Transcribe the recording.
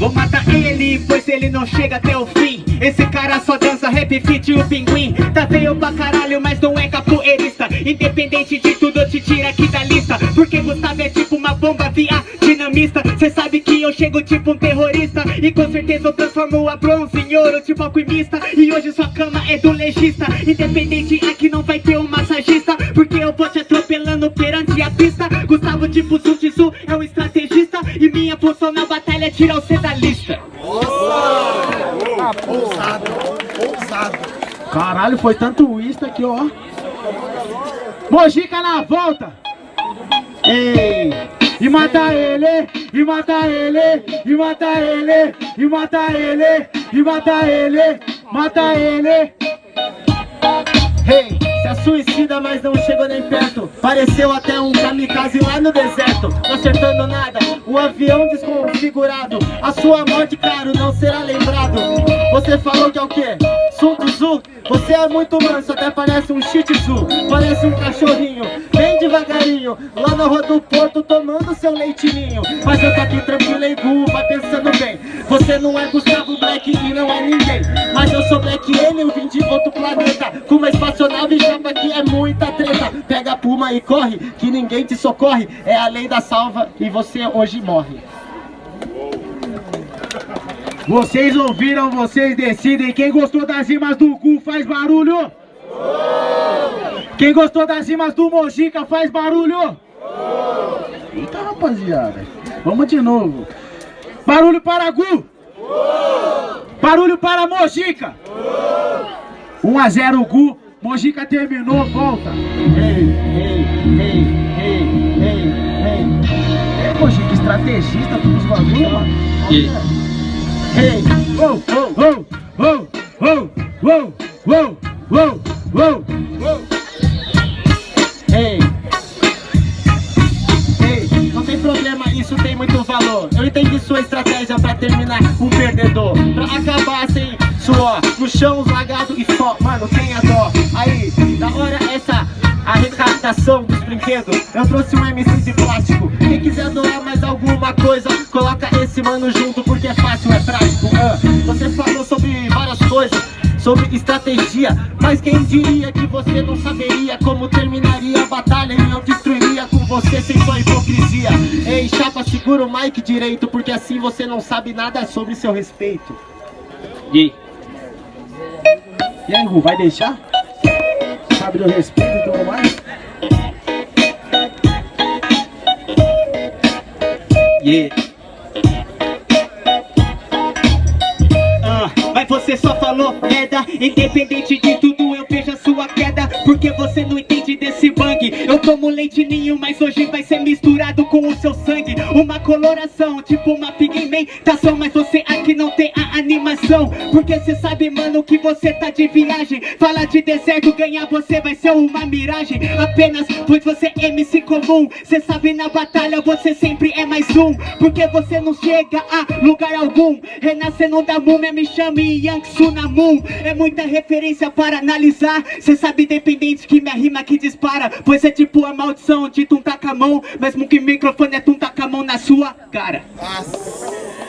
Vou matar ele, pois ele não chega até o fim. Esse cara só dança rap fit o pinguim. Tá feio pra caralho, mas não é capoeirista. Independente de tudo, eu te tiro aqui da lista. Porque Gustavo é tipo uma bomba via dinamista. Cê sabe que eu chego tipo um terrorista. E com certeza eu transformo a bronze em ouro tipo alquimista. E hoje sua cama é do legista. Independente aqui não vai ter um massagista. Porque eu vou te atropelando perante a pista. Gustavo tipo Sun Função na batalha é tirar você da lista Ousado, ousado. Caralho, foi tanto uísque aqui, ó. Mojica na volta. Ei. E mata ele, e mata ele, e mata ele, e mata ele, e mata ele, mata ele. Hey, é suicida, mas não chegou nem perto. Pareceu até um kamikaze lá no deserto. Não acertando nada, um avião desconfigurado. A sua morte, claro, não será lembrado. Você falou que é o quê? Sun Tzu? Você é muito manso, até parece um shih tzu. Parece um cachorrinho, bem devagarinho. Lá na rua do porto, tomando seu leitinho. Mas eu tô aqui tranquilo e vai pensando bem. Você não é Gustavo Black e não é ninguém. Mas eu sou Black Alien, eu vim de outro planeta. Com uma espaçonave chapa que é muita treta. Pega a puma e corre, que ninguém te socorre. É a lei da salva e você hoje morre. Vocês ouviram, vocês decidem. Quem gostou das rimas do Gu faz barulho. Quem gostou das rimas do Mojica faz barulho. Eita, rapaziada. Vamos de novo. Barulho para Gu. Barulho para Mojica. 1 a 0 Gu. Mojica terminou, volta. Ei, ei, ei, ei, ei, ei É, Mojica, estrategista dos bagulho, mano. Ei, uou, uou, uou, uou, uou, uou. Ei. Ei, não tem problema, isso tem muito valor. Eu entendi sua estratégia pra terminar um perdedor. Pra acabar sem suor No chão, os lagados e só, mano, tenha dó? Aí, da hora essa arrecadação dos brinquedos. Eu trouxe um MC de plástico. Quem quiser doar mais alguma coisa Coloca esse mano junto porque é fácil, é prático. Você falou sobre várias coisas Sobre estratégia Mas quem diria que você não saberia Como terminaria a batalha E eu destruiria com você sem sua hipocrisia Ei, chapa, segura o mic direito Porque assim você não sabe nada sobre seu respeito E E aí, Gu, vai deixar? Sabe do respeito e tudo mais? Yeah. Você só falou merda Independente de tudo eu vejo a sua queda. Porque você não entende bang Eu tomo leite ninho, mas hoje vai ser misturado com o seu sangue. Uma coloração, tipo uma pigmentação Mas você aqui não tem a animação. Porque você sabe, mano, que você tá de viagem. Fala de deserto, ganhar você vai ser uma miragem. Apenas pois você é MC comum. Cê sabe na batalha você sempre é mais um. Porque você não chega a lugar algum. Renascendo da múmia me chame Yang Sunamun É muita referência para analisar. Cê sabe independente que minha rima que dispara Pois é tipo a maldição de tuntar tá com a mão Mesmo que microfone é tuntar tá com a mão na sua cara Nossa.